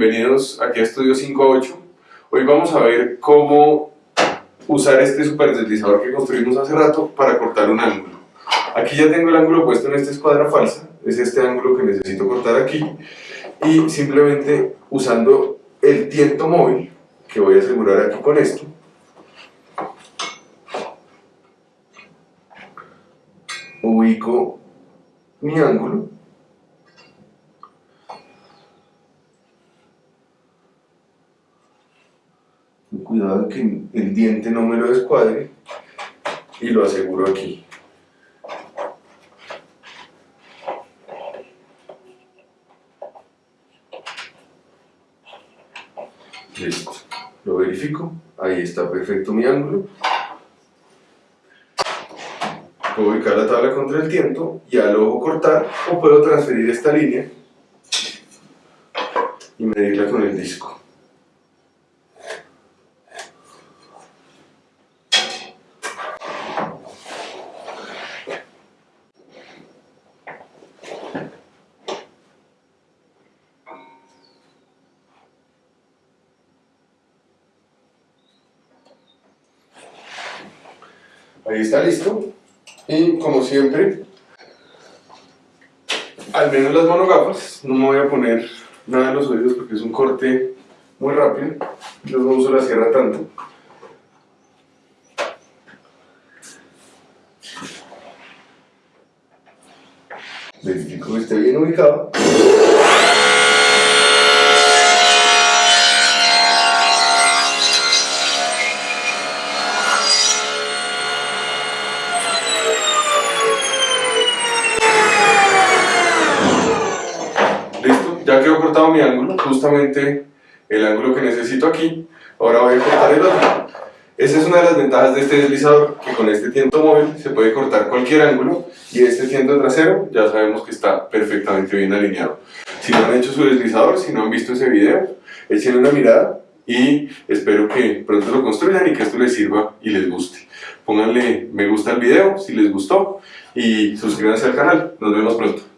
bienvenidos aquí a Estudio 5 a 8. Hoy vamos a ver cómo usar este super deslizador que construimos hace rato para cortar un ángulo. Aquí ya tengo el ángulo puesto en esta escuadra falsa, es este ángulo que necesito cortar aquí y simplemente usando el tiento móvil que voy a asegurar aquí con esto ubico mi ángulo cuidado que el diente no me lo descuadre y lo aseguro aquí. Listo, lo verifico, ahí está perfecto mi ángulo. Puedo ubicar la tabla contra el tiento y al ojo cortar o puedo transferir esta línea y medirla con el disco. Ahí está listo. Y como siempre, al menos las monogafas, no me voy a poner nada en los oídos porque es un corte muy rápido. Los no uso la sierra tanto. Verifico que esté bien ubicado. Ya quedó cortado mi ángulo, justamente el ángulo que necesito aquí, ahora voy a cortar el otro. Esa es una de las ventajas de este deslizador, que con este tiento móvil se puede cortar cualquier ángulo y este tiento trasero ya sabemos que está perfectamente bien alineado. Si no han hecho su deslizador, si no han visto ese video, echen una mirada y espero que pronto lo construyan y que esto les sirva y les guste. Pónganle me gusta al video si les gustó y suscríbanse al canal. Nos vemos pronto.